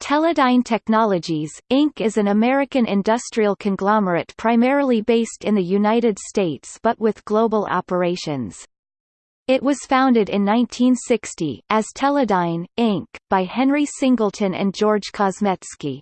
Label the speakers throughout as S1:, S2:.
S1: Teledyne Technologies, Inc. is an American industrial conglomerate primarily based in the United States but with global operations. It was founded in 1960, as Teledyne, Inc., by Henry Singleton and George Kozmetsky.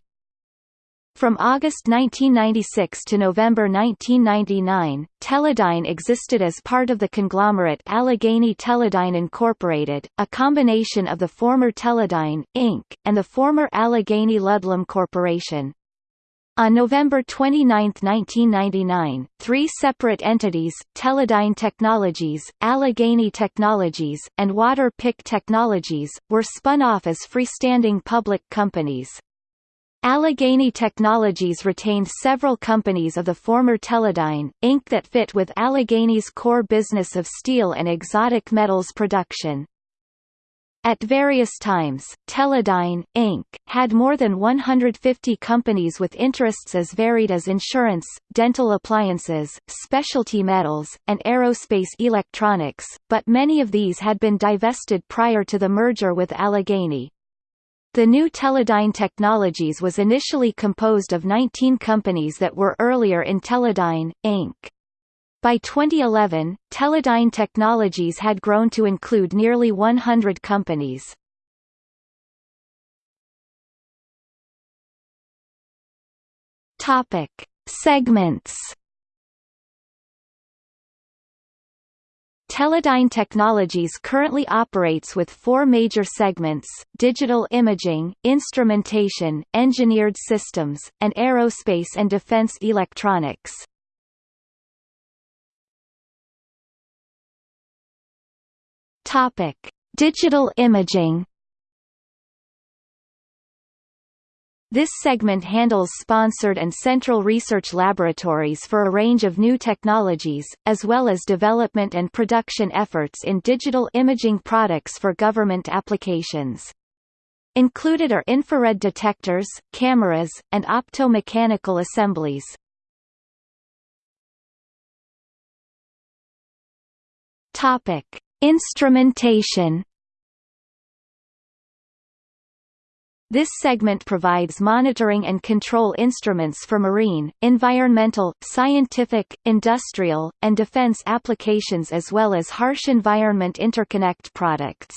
S1: From August 1996 to November 1999, Teledyne existed as part of the conglomerate Allegheny Teledyne Incorporated, a combination of the former Teledyne, Inc., and the former Allegheny Ludlum Corporation. On November 29, 1999, three separate entities, Teledyne Technologies, Allegheny Technologies, and Water Pik Technologies, were spun off as freestanding public companies. Allegheny Technologies retained several companies of the former Teledyne, Inc. that fit with Allegheny's core business of steel and exotic metals production. At various times, Teledyne, Inc., had more than 150 companies with interests as varied as insurance, dental appliances, specialty metals, and aerospace electronics, but many of these had been divested prior to the merger with Allegheny. The new Teledyne Technologies was initially composed of 19 companies that were earlier in Teledyne, Inc. By 2011, Teledyne Technologies had grown to include nearly 100 companies. Topic: Segments Teledyne Technologies currently operates with four major segments, digital imaging, instrumentation, engineered systems, and aerospace and defense electronics. Digital imaging This segment handles sponsored and central research laboratories for a range of new technologies, as well as development and production efforts in digital imaging products for government applications. Included are infrared detectors, cameras, and optomechanical assemblies. Topic: Instrumentation This segment provides monitoring and control instruments for marine, environmental, scientific, industrial, and defense applications as well as harsh environment interconnect products.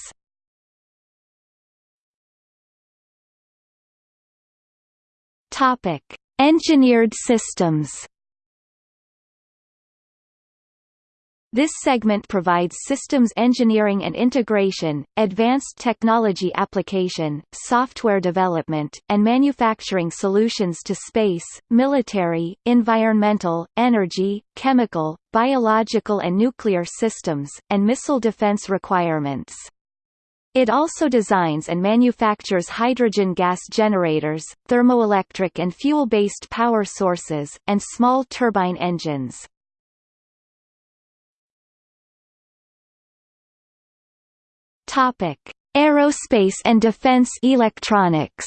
S1: Topic: Engineered systems. This segment provides systems engineering and integration, advanced technology application, software development, and manufacturing solutions to space, military, environmental, energy, chemical, biological and nuclear systems, and missile defense requirements. It also designs and manufactures hydrogen gas generators, thermoelectric and fuel-based power sources, and small turbine engines. Topic: Aerospace and defense electronics.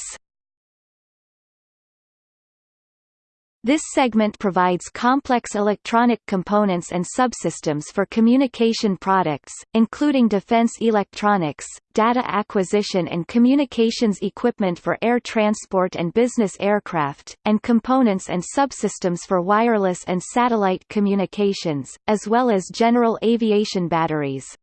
S1: This segment provides complex electronic components and subsystems for communication products, including defense electronics, data acquisition and communications equipment for air transport and business aircraft, and components and subsystems for wireless and satellite communications, as well as general aviation batteries.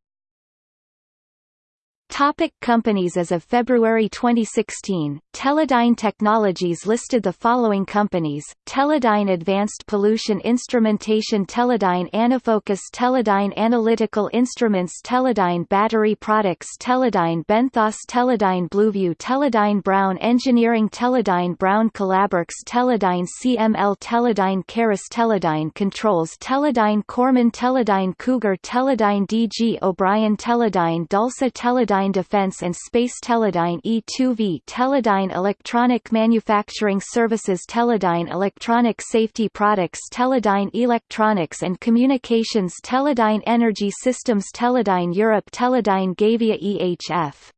S1: Topic companies As of February 2016, Teledyne Technologies listed the following companies, Teledyne Advanced Pollution Instrumentation Teledyne Anafocus Teledyne Analytical Instruments Teledyne Battery Products Teledyne Benthos Teledyne Blueview Teledyne Brown Engineering Teledyne Brown Collaborx Teledyne CML Teledyne CARIS Teledyne Controls Teledyne Cormon Teledyne Cougar Teledyne DG O'Brien Teledyne DALSA Teledyne Teledyne Defense and Space Teledyne E2V Teledyne Electronic Manufacturing Services Teledyne Electronic Safety Products Teledyne Electronics and Communications Teledyne Energy Systems Teledyne Europe Teledyne Gavia EHF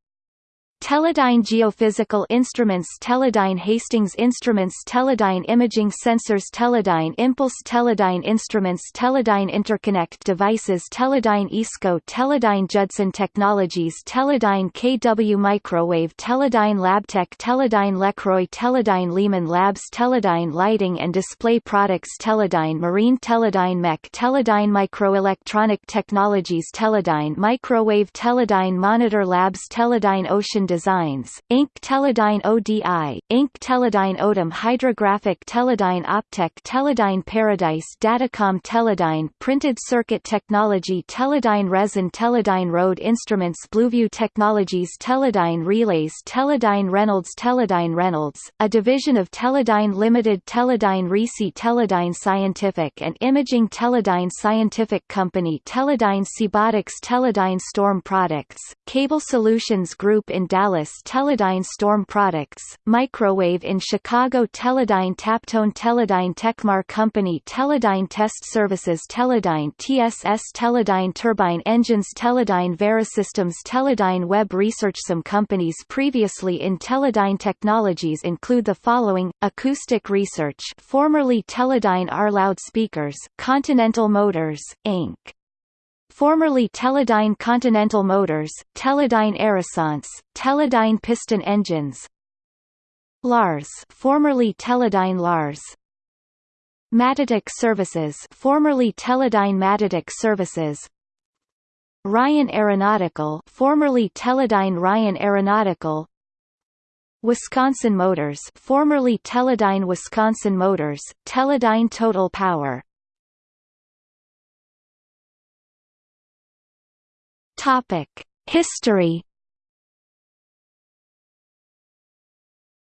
S1: Teledyne Geophysical Instruments Teledyne Hastings Instruments Teledyne Imaging Sensors Teledyne Impulse Teledyne Instruments Teledyne Interconnect Devices Teledyne ESCO Teledyne Judson Technologies Teledyne KW Microwave Teledyne Labtech Teledyne Lecroy Teledyne Leeman Labs Teledyne Lighting and Display Products Teledyne Marine Teledyne Mech Teledyne Microelectronic Technologies Teledyne Microwave Teledyne Monitor Labs Teledyne Ocean Designs, Inc. Teledyne ODI, Inc. Teledyne Odom Hydrographic Teledyne Optech Teledyne Paradise Datacom Teledyne Printed Circuit Technology Teledyne RESON Teledyne Road Instruments Blueview Technologies Teledyne Relays Teledyne Reynolds Teledyne Reynolds, a division of Teledyne Limited Teledyne RISI Teledyne Scientific and Imaging Teledyne Scientific Company Teledyne SeaBotix Teledyne Storm Products, Cable Solutions Group in Dallas Teledyne Storm Products, Microwave in Chicago Teledyne Taptone Teledyne Techmar Company Teledyne Test Services Teledyne TSS Teledyne Turbine Engines Teledyne Verisystems Teledyne Webb Research Some companies previously in Teledyne Technologies include the following, Acoustic Research formerly Teledyne R Loudspeakers Continental Motors, Inc formerly Teledyne Continental Motors, Teledyne Aerosonce, Teledyne Piston Engines Lars formerly Teledyne Lars Matatic Services formerly Teledyne Matatic Services Ryan Aeronautical formerly Teledyne Ryan Aeronautical Wisconsin Motors formerly Teledyne Wisconsin Motors, Teledyne Total Power Topic: History.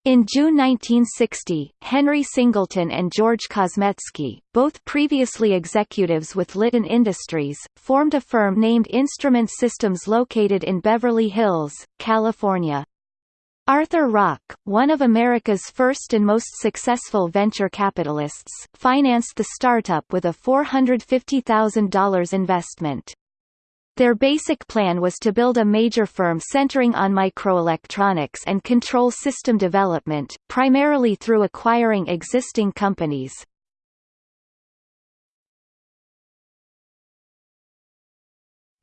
S1: In June 1960, Henry Singleton and George Kozmetsky, both previously executives with Litton Industries, formed a firm named Instrument Systems located in Beverly Hills, California. Arthur Rock, one of America's first and most successful venture capitalists, financed the startup with a $450,000 investment. Their basic plan was to build a major firm centering on microelectronics and control system development, primarily through acquiring existing companies.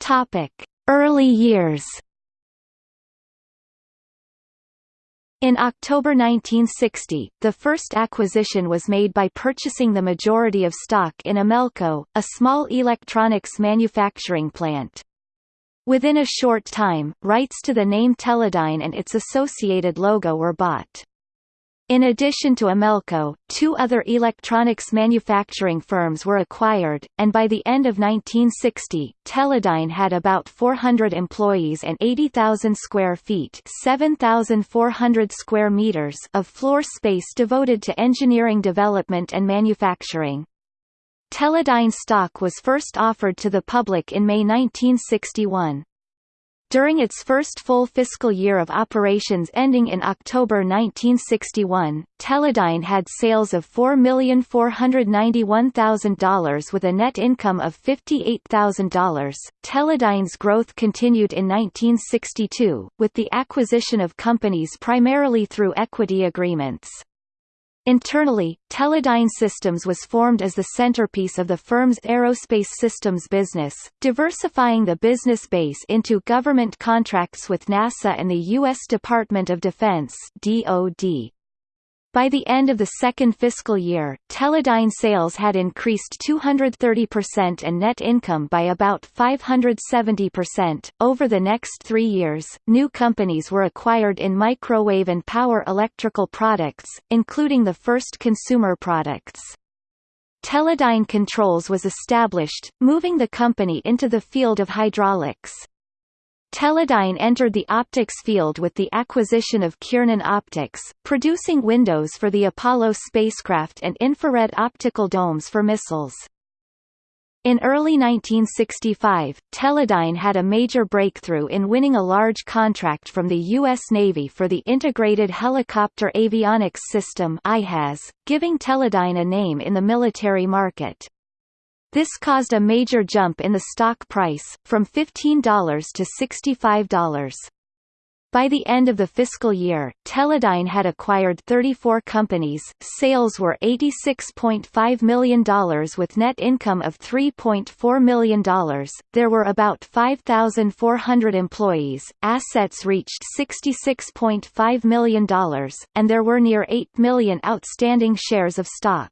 S1: Topic: Early years. In October 1960, the first acquisition was made by purchasing the majority of stock in Amelco, a small electronics manufacturing plant. Within a short time, rights to the name Teledyne and its associated logo were bought. In addition to Amelco, two other electronics manufacturing firms were acquired, and by the end of 1960, Teledyne had about 400 employees and 80,000 square feet 7,400 square meters of floor space devoted to engineering development and manufacturing. Teledyne stock was first offered to the public in May 1961. During its first full fiscal year of operations ending in October 1961, Teledyne had sales of $4,491,000 with a net income of $58,000. Teledyne's growth continued in 1962, with the acquisition of companies primarily through equity agreements. Internally, Teledyne Systems was formed as the centerpiece of the firm's aerospace systems business, diversifying the business base into government contracts with NASA and the U.S. Department of Defense DoD. By the end of the second fiscal year, Teledyne sales had increased 230% and net income by about 570%. Over the next three years, new companies were acquired in microwave and power electrical products, including the first consumer products. Teledyne Controls was established, moving the company into the field of hydraulics. Teledyne entered the optics field with the acquisition of Kiernan Optics, producing windows for the Apollo spacecraft and infrared optical domes for missiles. In early 1965, Teledyne had a major breakthrough in winning a large contract from the U.S. Navy for the Integrated Helicopter Avionics System giving Teledyne a name in the military market. This caused a major jump in the stock price, from $15 to $65. By the end of the fiscal year, Teledyne had acquired 34 companies, sales were $86.5 million with net income of $3.4 million, there were about 5,400 employees, assets reached $66.5 million, and there were near 8 million outstanding shares of stock.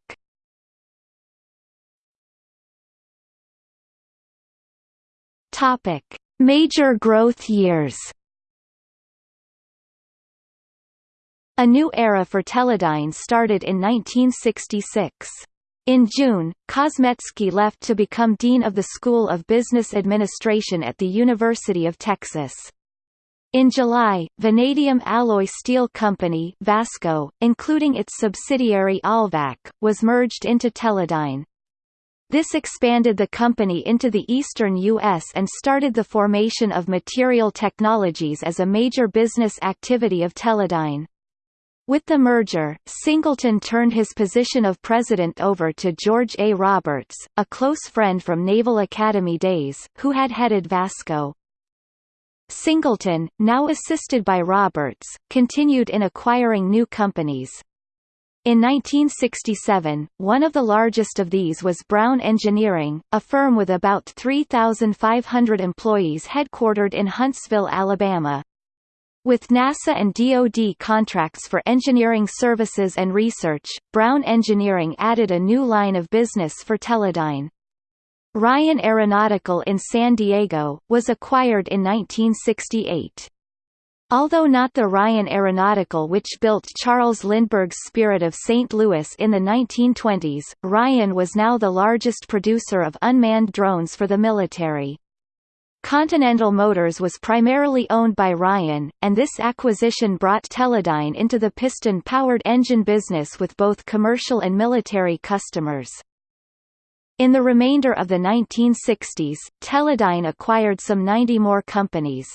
S1: Topic. Major growth years A new era for Teledyne started in 1966. In June, Kozmetsky left to become Dean of the School of Business Administration at the University of Texas. In July, Vanadium Alloy Steel Company Vasco, including its subsidiary Alvac, was merged into Teledyne. This expanded the company into the eastern U.S. and started the formation of Material Technologies as a major business activity of Teledyne. With the merger, Singleton turned his position of president over to George A. Roberts, a close friend from Naval Academy days, who had headed Vasco. Singleton, now assisted by Roberts, continued in acquiring new companies. In 1967, one of the largest of these was Brown Engineering, a firm with about 3,500 employees headquartered in Huntsville, Alabama. With NASA and DoD contracts for engineering services and research, Brown Engineering added a new line of business for Teledyne. Ryan Aeronautical in San Diego, was acquired in 1968. Although not the Ryan Aeronautical which built Charles Lindbergh's Spirit of St. Louis in the 1920s, Ryan was now the largest producer of unmanned drones for the military. Continental Motors was primarily owned by Ryan, and this acquisition brought Teledyne into the piston-powered engine business with both commercial and military customers. In the remainder of the 1960s, Teledyne acquired some 90 more companies.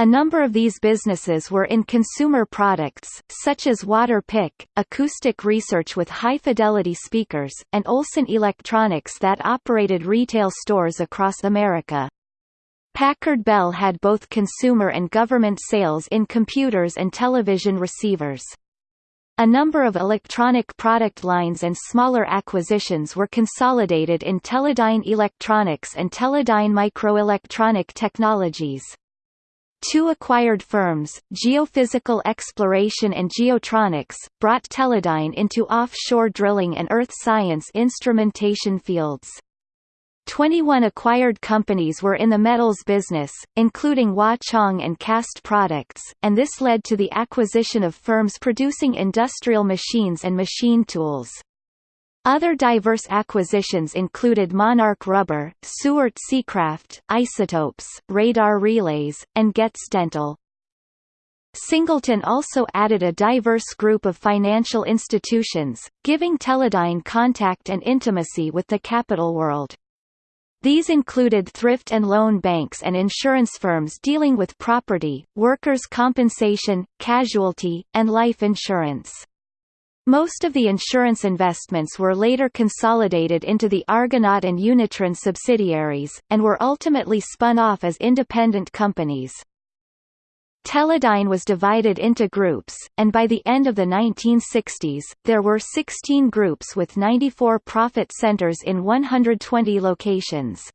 S1: A number of these businesses were in consumer products, such as Water Pik, acoustic research with high-fidelity speakers, and Olson Electronics that operated retail stores across America. Packard Bell had both consumer and government sales in computers and television receivers. A number of electronic product lines and smaller acquisitions were consolidated in Teledyne Electronics and Teledyne Microelectronic Technologies. Two acquired firms, Geophysical Exploration and Geotronics, brought Teledyne into offshore drilling and earth science instrumentation fields. 21 acquired companies were in the metals business, including Wah Chang and Cast Products, and this led to the acquisition of firms producing industrial machines and machine tools. Other diverse acquisitions included Monarch Rubber, Sewart Seacraft, Isotopes, Radar Relays, and Getz Dental. Singleton also added a diverse group of financial institutions, giving Teledyne contact and intimacy with the capital world. These included thrift and loan banks and insurance firms dealing with property, workers' compensation, casualty, and life insurance. Most of the insurance investments were later consolidated into the Argonaut and Unitrin subsidiaries, and were ultimately spun off as independent companies. Teledyne was divided into groups, and by the end of the 1960s, there were 16 groups with 94 profit centers in 120 locations.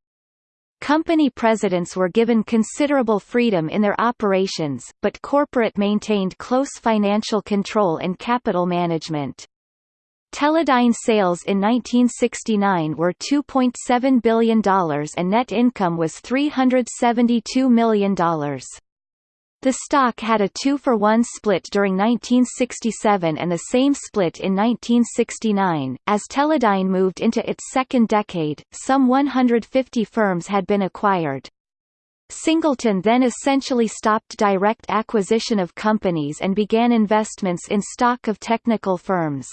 S1: Company presidents were given considerable freedom in their operations, but corporate maintained close financial control and capital management. Teledyne sales in 1969 were $2.7 billion and net income was $372 million. The stock had a 2-for-1 split during 1967 and the same split in 1969. As Teledyne moved into its second decade, some 150 firms had been acquired. Singleton then essentially stopped direct acquisition of companies and began investments in stock of technical firms.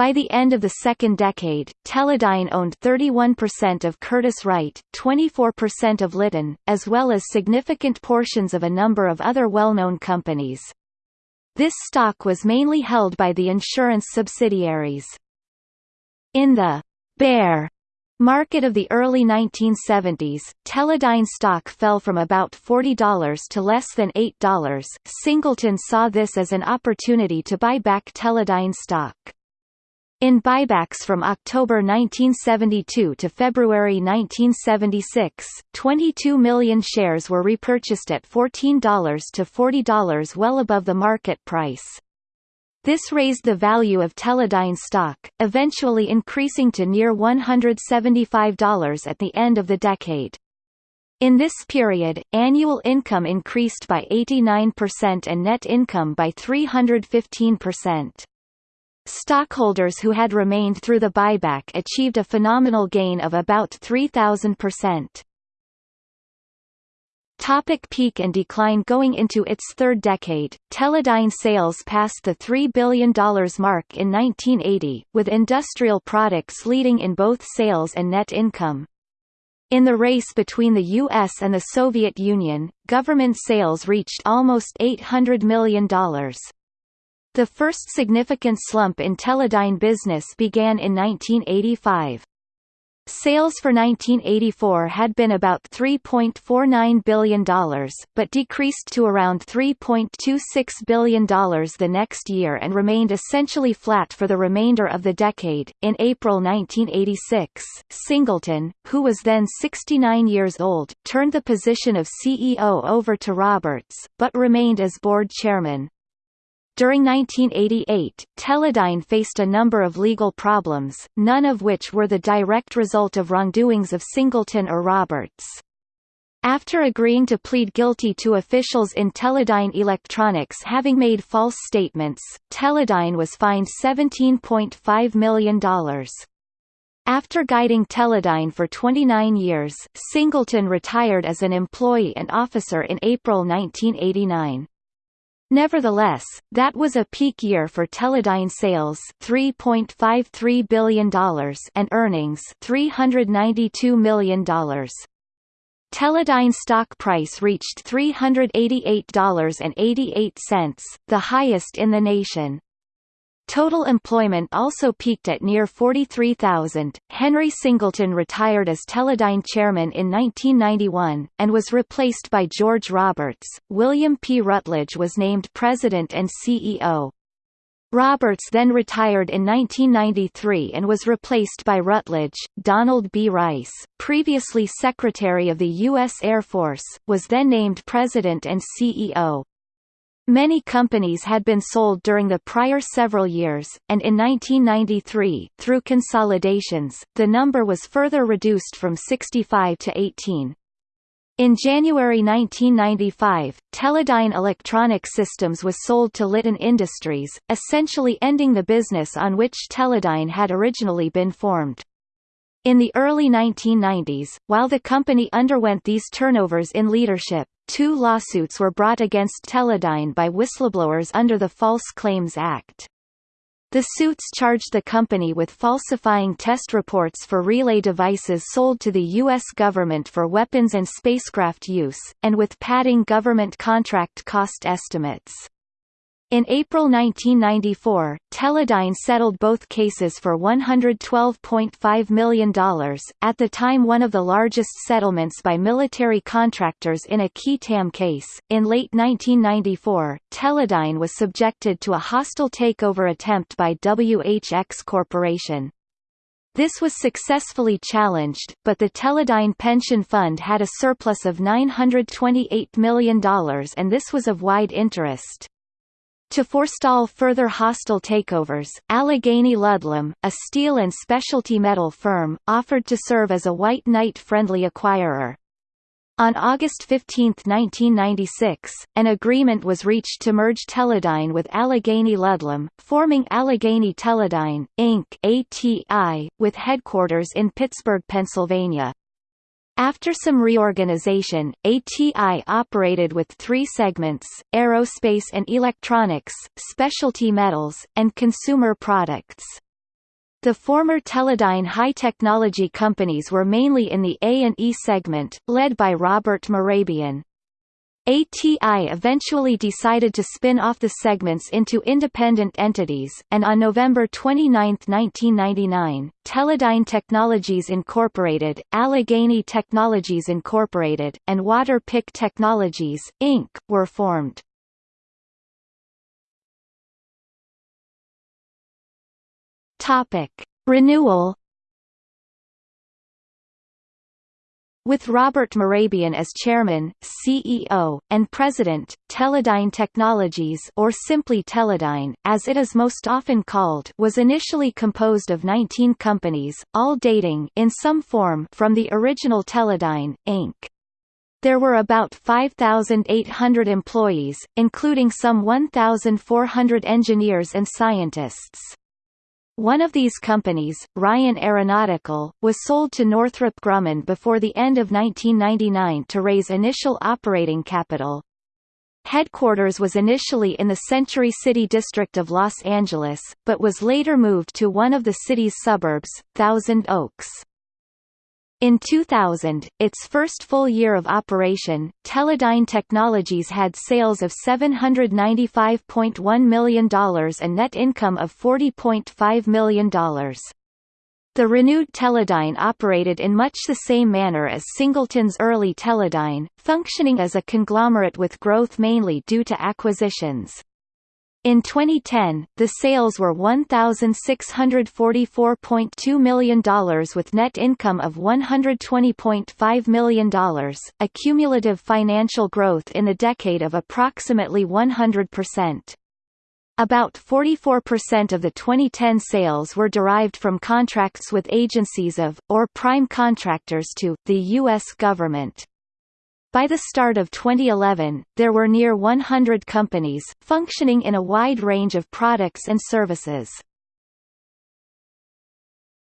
S1: By the end of the second decade, Teledyne owned 31% of Curtiss-Wright, 24% of Litton, as well as significant portions of a number of other well-known companies. This stock was mainly held by the insurance subsidiaries. In the bear Market of the early 1970s, Teledyne stock fell from about $40 to less than $8. Singleton saw this as an opportunity to buy back Teledyne stock. In buybacks from October 1972 to February 1976, 22 million shares were repurchased at $14 to $40 well above the market price. This raised the value of Teledyne stock, eventually increasing to near $175 at the end of the decade. In this period, annual income increased by 89% and net income by 315%. Stockholders who had remained through the buyback achieved a phenomenal gain of about 3,000%. Topic peak and decline Going into its third decade, Teledyne sales passed the $3 billion mark in 1980, with industrial products leading in both sales and net income. In the race between the U.S. and the Soviet Union, government sales reached almost $800 million. The first significant slump in Teledyne business began in 1985. Sales for 1984 had been about $3.49 billion, but decreased to around $3.26 billion the next year and remained essentially flat for the remainder of the decade. In April 1986, Singleton, who was then 69 years old, turned the position of CEO over to Roberts, but remained as board chairman. During 1988, Teledyne faced a number of legal problems, none of which were the direct result of wrongdoings of Singleton or Roberts. After agreeing to plead guilty to officials in Teledyne Electronics having made false statements, Teledyne was fined $17.5 million. After guiding Teledyne for 29 years, Singleton retired as an employee and officer in April 1989. Nevertheless, that was a peak year for Teledyne sales $3.53 billion and earnings $392 million. Teledyne stock price reached $388.88, the highest in the nation. Total employment also peaked at near 43,000. Henry Singleton retired as Teledyne chairman in 1991, and was replaced by George Roberts. William P. Rutledge was named president and CEO. Roberts then retired in 1993 and was replaced by Rutledge. Donald B. Rice, previously Secretary of the U.S. Air Force, was then named president and CEO. Many companies had been sold during the prior several years, and in 1993, through consolidations, the number was further reduced from 65 to 18. In January 1995, Teledyne Electronic Systems was sold to Litton Industries, essentially ending the business on which Teledyne had originally been formed. In the early 1990s, while the company underwent these turnovers in leadership, Two lawsuits were brought against Teledyne by whistleblowers under the False Claims Act. The suits charged the company with falsifying test reports for relay devices sold to the U.S. government for weapons and spacecraft use, and with padding government contract cost estimates. In April 1994, Teledyne settled both cases for $112.5 million, at the time one of the largest settlements by military contractors in a qui tam case. In late 1994, Teledyne was subjected to a hostile takeover attempt by WHX Corporation. This was successfully challenged, but the Teledyne Pension Fund had a surplus of $928 million and this was of wide interest. To forestall further hostile takeovers, Allegheny Ludlum, a steel and specialty metal firm, offered to serve as a white knight-friendly acquirer. On August 15, 1996, an agreement was reached to merge Teledyne with Allegheny Ludlum, forming Allegheny Teledyne, Inc. ATI, with headquarters in Pittsburgh, Pennsylvania. After some reorganization, ATI operated with three segments, aerospace and electronics, specialty metals, and consumer products. The former Teledyne high-technology companies were mainly in the A&E segment, led by Robert Mehrabian. ATI eventually decided to spin off the segments into independent entities, and on November 29, 1999, Teledyne Technologies Incorporated, Allegheny Technologies Incorporated, and Waterpik Technologies, Inc., were formed. Renewal With Robert Mehrabian as chairman, CEO, and president, Teledyne Technologies or simply Teledyne, as it is most often called was initially composed of 19 companies, all dating in some form from the original Teledyne, Inc. There were about 5,800 employees, including some 1,400 engineers and scientists. One of these companies, Ryan Aeronautical, was sold to Northrop Grumman before the end of 1999 to raise initial operating capital. Headquarters was initially in the Century City district of Los Angeles, but was later moved to one of the city's suburbs, Thousand Oaks. In 2000, its first full year of operation, Teledyne Technologies had sales of $795.1 million and net income of $40.5 million. The renewed Teledyne operated in much the same manner as Singleton's early Teledyne, functioning as a conglomerate with growth mainly due to acquisitions. In 2010, the sales were $1,644.2 million with net income of $120.5 million, a cumulative financial growth in the decade of approximately 100%. About 44% of the 2010 sales were derived from contracts with agencies of, or prime contractors to, the U.S. government. By the start of 2011, there were near 100 companies, functioning in a wide range of products and services.